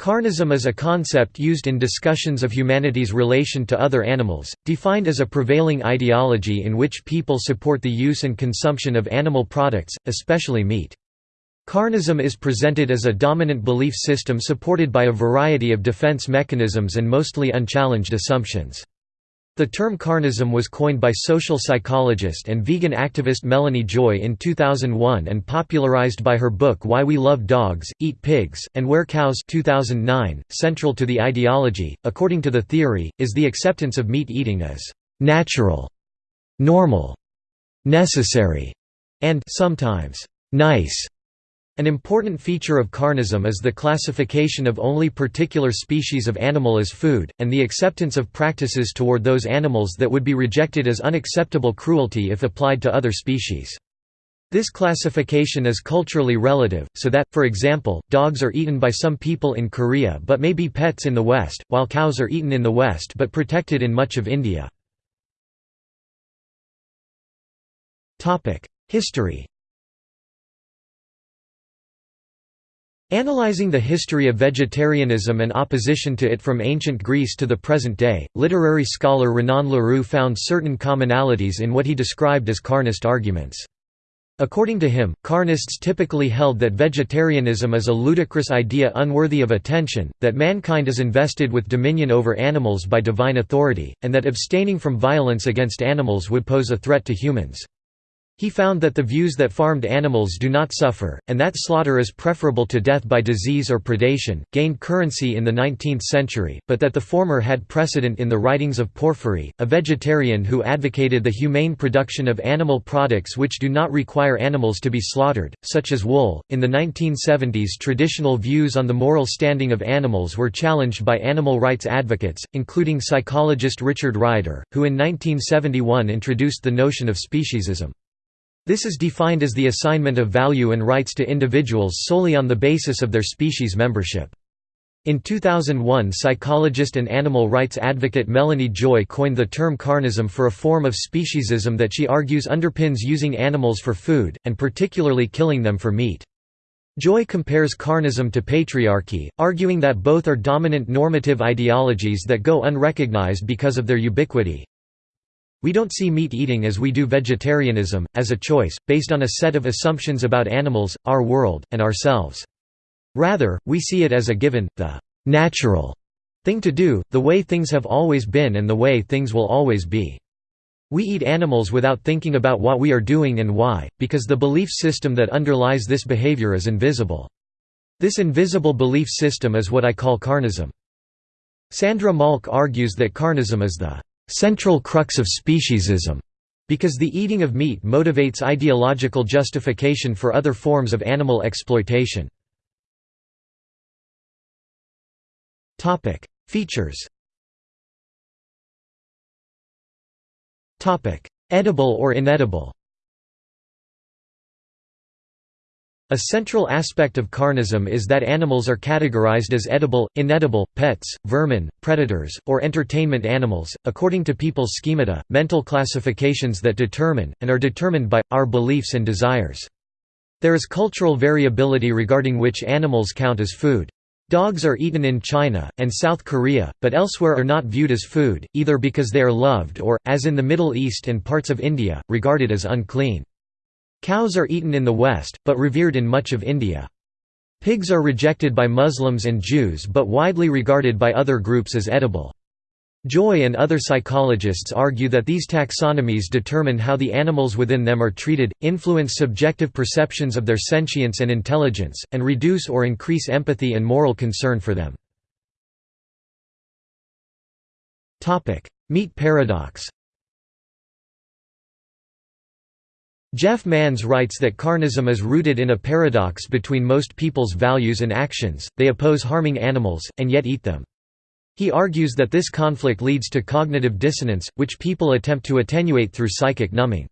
Carnism is a concept used in discussions of humanity's relation to other animals, defined as a prevailing ideology in which people support the use and consumption of animal products, especially meat. Carnism is presented as a dominant belief system supported by a variety of defense mechanisms and mostly unchallenged assumptions. The term carnism was coined by social psychologist and vegan activist Melanie Joy in 2001 and popularized by her book Why We Love Dogs, Eat Pigs, and Wear Cows 2009. .Central to the ideology, according to the theory, is the acceptance of meat eating as «natural», «normal», «necessary» and «sometimes nice» An important feature of carnism is the classification of only particular species of animal as food, and the acceptance of practices toward those animals that would be rejected as unacceptable cruelty if applied to other species. This classification is culturally relative, so that, for example, dogs are eaten by some people in Korea but may be pets in the West, while cows are eaten in the West but protected in much of India. History Analyzing the history of vegetarianism and opposition to it from ancient Greece to the present day, literary scholar Renan Larue found certain commonalities in what he described as carnist arguments. According to him, carnists typically held that vegetarianism is a ludicrous idea unworthy of attention, that mankind is invested with dominion over animals by divine authority, and that abstaining from violence against animals would pose a threat to humans. He found that the views that farmed animals do not suffer, and that slaughter is preferable to death by disease or predation, gained currency in the 19th century, but that the former had precedent in the writings of Porphyry, a vegetarian who advocated the humane production of animal products which do not require animals to be slaughtered, such as wool. In the 1970s, traditional views on the moral standing of animals were challenged by animal rights advocates, including psychologist Richard Ryder, who in 1971 introduced the notion of speciesism. This is defined as the assignment of value and rights to individuals solely on the basis of their species membership. In 2001 psychologist and animal rights advocate Melanie Joy coined the term carnism for a form of speciesism that she argues underpins using animals for food, and particularly killing them for meat. Joy compares carnism to patriarchy, arguing that both are dominant normative ideologies that go unrecognized because of their ubiquity. We don't see meat eating as we do vegetarianism, as a choice, based on a set of assumptions about animals, our world, and ourselves. Rather, we see it as a given, the natural thing to do, the way things have always been and the way things will always be. We eat animals without thinking about what we are doing and why, because the belief system that underlies this behavior is invisible. This invisible belief system is what I call carnism. Sandra Mahlke argues that carnism is the central crux of speciesism, because the eating of meat motivates ideological justification for other forms of animal exploitation. Features Edible or inedible A central aspect of carnism is that animals are categorized as edible, inedible, pets, vermin, predators, or entertainment animals, according to people's schemata, mental classifications that determine, and are determined by, our beliefs and desires. There is cultural variability regarding which animals count as food. Dogs are eaten in China, and South Korea, but elsewhere are not viewed as food, either because they are loved or, as in the Middle East and parts of India, regarded as unclean. Cows are eaten in the West, but revered in much of India. Pigs are rejected by Muslims and Jews but widely regarded by other groups as edible. Joy and other psychologists argue that these taxonomies determine how the animals within them are treated, influence subjective perceptions of their sentience and intelligence, and reduce or increase empathy and moral concern for them. Meat paradox Jeff Mannes writes that carnism is rooted in a paradox between most people's values and actions, they oppose harming animals, and yet eat them. He argues that this conflict leads to cognitive dissonance, which people attempt to attenuate through psychic numbing.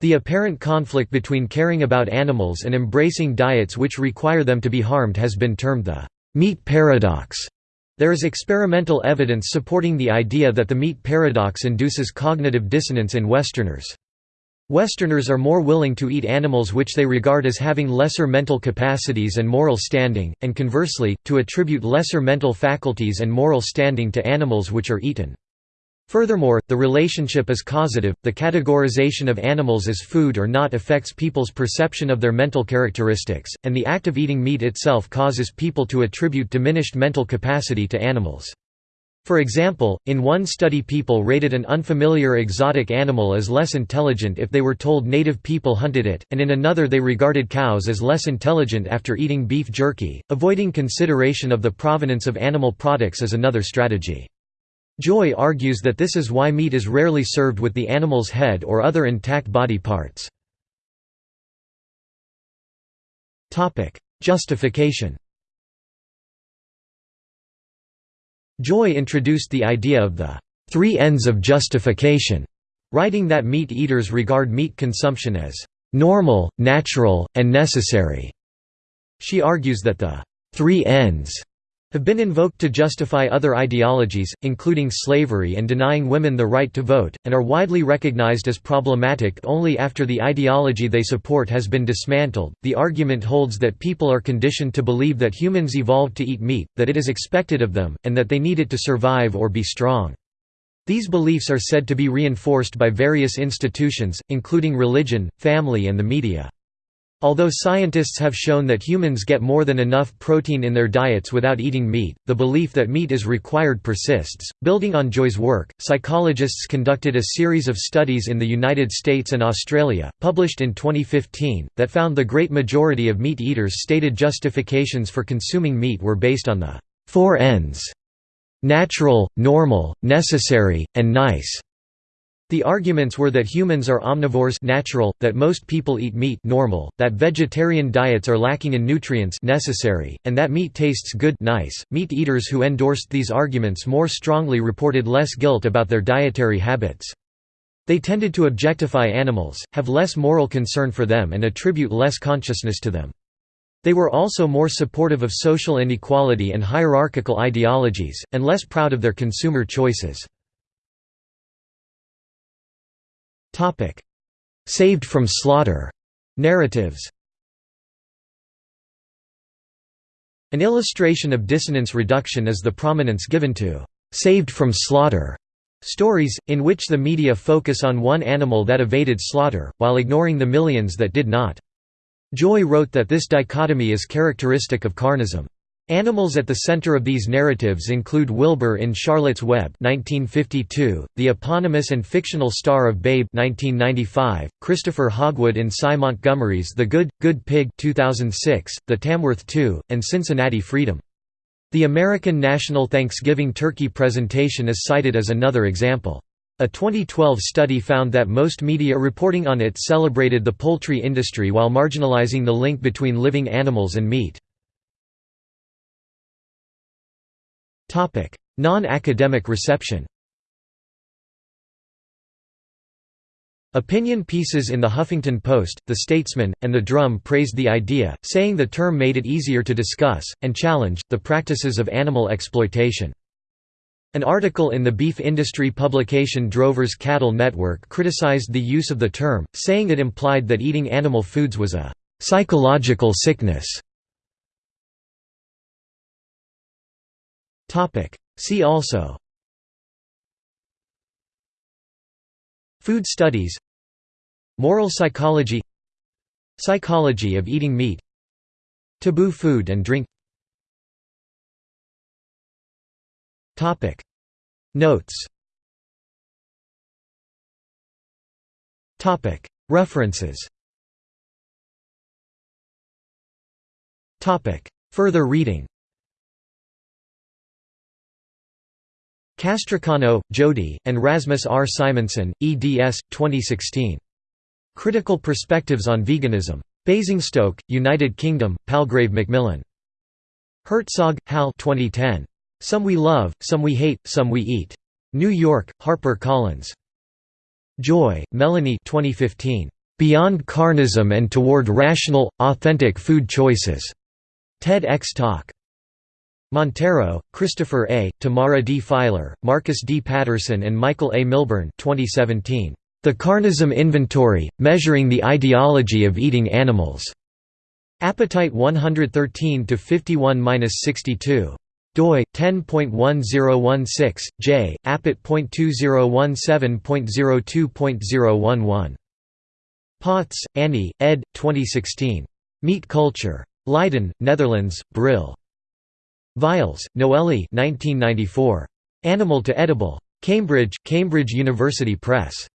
The apparent conflict between caring about animals and embracing diets which require them to be harmed has been termed the meat paradox. There is experimental evidence supporting the idea that the meat paradox induces cognitive dissonance in Westerners. Westerners are more willing to eat animals which they regard as having lesser mental capacities and moral standing, and conversely, to attribute lesser mental faculties and moral standing to animals which are eaten. Furthermore, the relationship is causative, the categorization of animals as food or not affects people's perception of their mental characteristics, and the act of eating meat itself causes people to attribute diminished mental capacity to animals. For example, in one study people rated an unfamiliar exotic animal as less intelligent if they were told native people hunted it, and in another they regarded cows as less intelligent after eating beef jerky. Avoiding consideration of the provenance of animal products is another strategy. Joy argues that this is why meat is rarely served with the animal's head or other intact body parts. Justification Joy introduced the idea of the three Ns of justification, writing that meat eaters regard meat consumption as normal, natural, and necessary. She argues that the three Ns have been invoked to justify other ideologies, including slavery and denying women the right to vote, and are widely recognized as problematic only after the ideology they support has been dismantled. The argument holds that people are conditioned to believe that humans evolved to eat meat, that it is expected of them, and that they need it to survive or be strong. These beliefs are said to be reinforced by various institutions, including religion, family, and the media. Although scientists have shown that humans get more than enough protein in their diets without eating meat, the belief that meat is required persists. Building on Joy's work, psychologists conducted a series of studies in the United States and Australia, published in 2015, that found the great majority of meat eaters' stated justifications for consuming meat were based on the four Ns natural, normal, necessary, and nice. The arguments were that humans are omnivores natural, that most people eat meat normal, that vegetarian diets are lacking in nutrients necessary, and that meat tastes good nice. .Meat eaters who endorsed these arguments more strongly reported less guilt about their dietary habits. They tended to objectify animals, have less moral concern for them and attribute less consciousness to them. They were also more supportive of social inequality and hierarchical ideologies, and less proud of their consumer choices. Topic: Saved from slaughter narratives. An illustration of dissonance reduction is the prominence given to saved from slaughter stories, in which the media focus on one animal that evaded slaughter, while ignoring the millions that did not. Joy wrote that this dichotomy is characteristic of carnism. Animals at the center of these narratives include Wilbur in Charlotte's Web 1952, the eponymous and fictional star of Babe 1995, Christopher Hogwood in Sy Montgomery's The Good, Good Pig 2006, The Tamworth 2, and Cincinnati Freedom. The American National Thanksgiving Turkey presentation is cited as another example. A 2012 study found that most media reporting on it celebrated the poultry industry while marginalizing the link between living animals and meat. Non-academic reception Opinion pieces in The Huffington Post, The Statesman, and The Drum praised the idea, saying the term made it easier to discuss, and challenge, the practices of animal exploitation. An article in the beef industry publication Drovers Cattle Network criticized the use of the term, saying it implied that eating animal foods was a «psychological sickness». See also. Food studies. Moral psychology. Psychology of eating meat. Taboo food and drink. Notes. References. Further reading Castricano, Jody, and Rasmus R. Simonsen, eds. 2016. Critical Perspectives on Veganism. Basingstoke, United Kingdom, Palgrave Macmillan. Herzog, Hal 2010. Some We Love, Some We Hate, Some We Eat. New York, Harper Collins. Joy, Melanie 2015. Beyond Carnism and Toward Rational, Authentic Food Choices. TEDx Talk. Monteiro, Christopher A., Tamara D. Pfeiler, Marcus D. Patterson and Michael A. Milburn 2017. The Carnism Inventory, Measuring the Ideology of Eating Animals. Appetite 113 51-62 doi 10.1016 j appet.2017.02.011 Potts, Annie, ed. 2016. Meat Culture. Leiden, Netherlands, Brill. Vialles, Noelle 1994. Animal to Edible. Cambridge, Cambridge University Press.